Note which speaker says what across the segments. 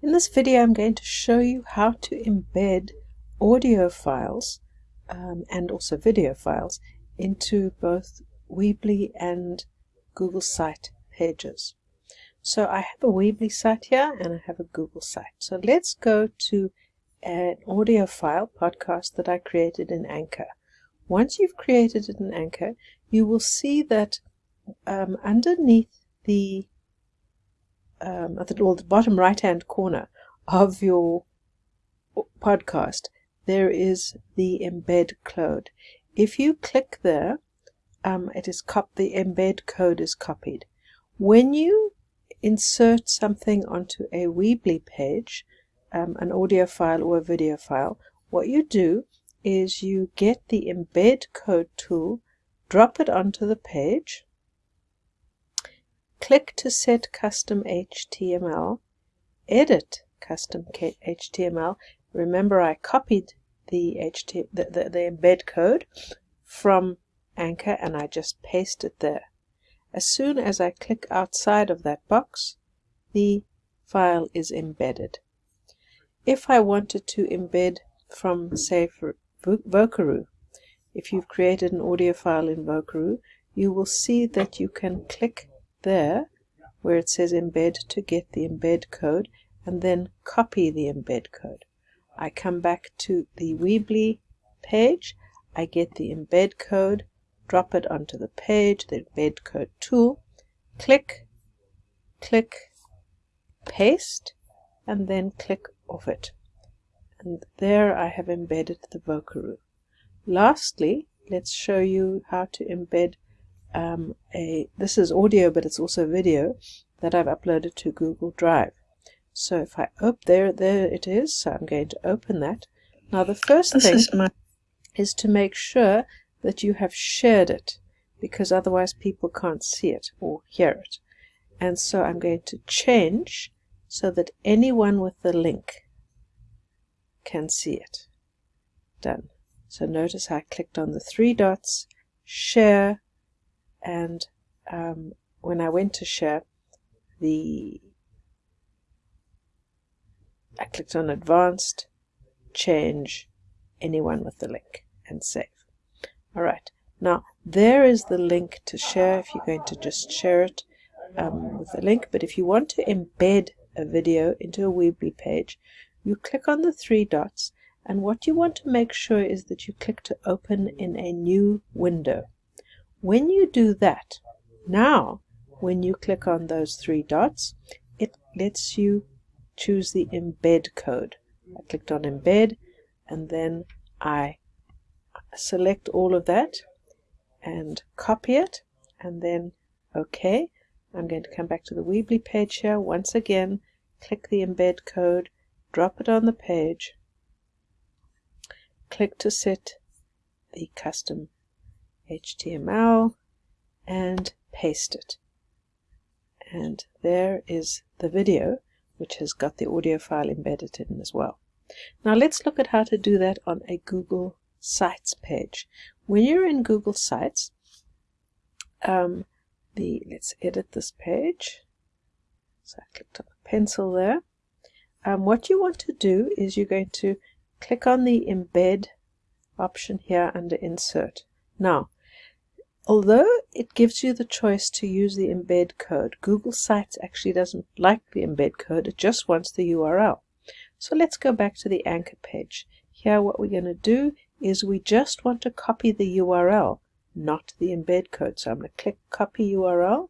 Speaker 1: In this video I'm going to show you how to embed audio files um, and also video files into both Weebly and Google Site pages. So I have a Weebly site here and I have a Google site. So let's go to an audio file podcast that I created in Anchor. Once you've created it in Anchor, you will see that um, underneath the um, at the, well, the bottom right hand corner of your podcast, there is the embed code. If you click there, um, it is cop the embed code is copied. When you insert something onto a Weebly page, um, an audio file or a video file, what you do is you get the embed code tool, drop it onto the page, Click to set custom HTML. Edit custom HTML. Remember I copied the, the, the, the embed code from Anchor and I just paste it there. As soon as I click outside of that box, the file is embedded. If I wanted to embed from, say, Vocaroo, if you've created an audio file in Vocaroo, you will see that you can click there where it says embed to get the embed code and then copy the embed code. I come back to the Weebly page, I get the embed code, drop it onto the page, the embed code tool, click, click, paste, and then click off it. And there I have embedded the Vocaroo. Lastly, let's show you how to embed um, a this is audio but it's also video that I've uploaded to Google Drive. So if I open there there it is. So I'm going to open that. Now the first this thing is, is to make sure that you have shared it because otherwise people can't see it or hear it. And so I'm going to change so that anyone with the link can see it. Done. So notice I clicked on the three dots share and um, when I went to share the I clicked on advanced change anyone with the link and save. Alright. Now there is the link to share if you're going to just share it um, with the link. But if you want to embed a video into a Weebly page you click on the three dots. And what you want to make sure is that you click to open in a new window when you do that, now when you click on those three dots, it lets you choose the embed code. I clicked on embed and then I select all of that and copy it and then OK. I'm going to come back to the Weebly page here once again, click the embed code, drop it on the page, click to set the custom HTML and paste it. And there is the video, which has got the audio file embedded in as well. Now let's look at how to do that on a Google Sites page. When you're in Google Sites, um, the let's edit this page. So I clicked on the pencil there. Um, what you want to do is you're going to click on the embed option here under insert. Now Although it gives you the choice to use the embed code, Google Sites actually doesn't like the embed code, it just wants the URL. So let's go back to the anchor page. Here what we're going to do is we just want to copy the URL, not the embed code. So I'm going to click copy URL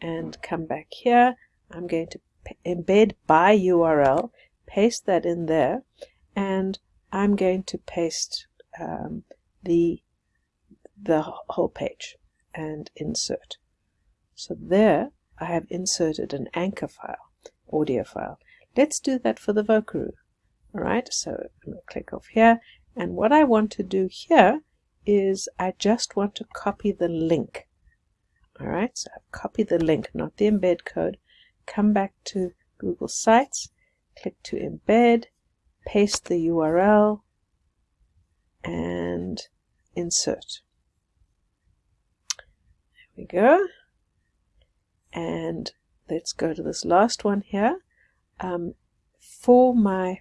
Speaker 1: and come back here. I'm going to embed by URL, paste that in there, and I'm going to paste um, the the whole page and insert. So there I have inserted an anchor file, audio file. Let's do that for the Vocaroo. Alright, so I'm going to click off here and what I want to do here is I just want to copy the link. Alright, so I've copied the link, not the embed code. Come back to Google Sites, click to embed, paste the URL, and insert we go. And let's go to this last one here. Um, for my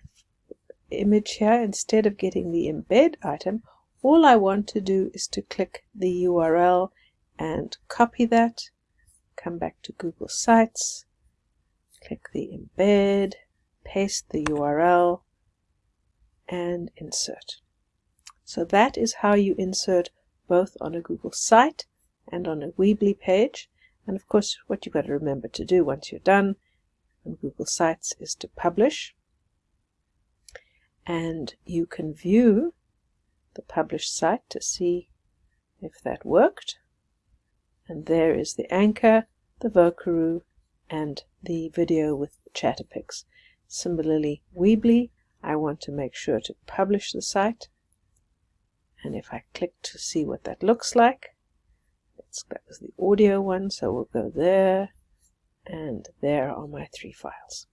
Speaker 1: image here, instead of getting the embed item, all I want to do is to click the URL and copy that, come back to Google Sites, click the embed, paste the URL, and insert. So that is how you insert both on a Google site and on a Weebly page. And of course, what you've got to remember to do once you're done on Google Sites is to publish. And you can view the published site to see if that worked. And there is the anchor, the Vocaroo, and the video with the Chatterpix. Similarly, Weebly, I want to make sure to publish the site. And if I click to see what that looks like, that was the audio one, so we'll go there, and there are my three files.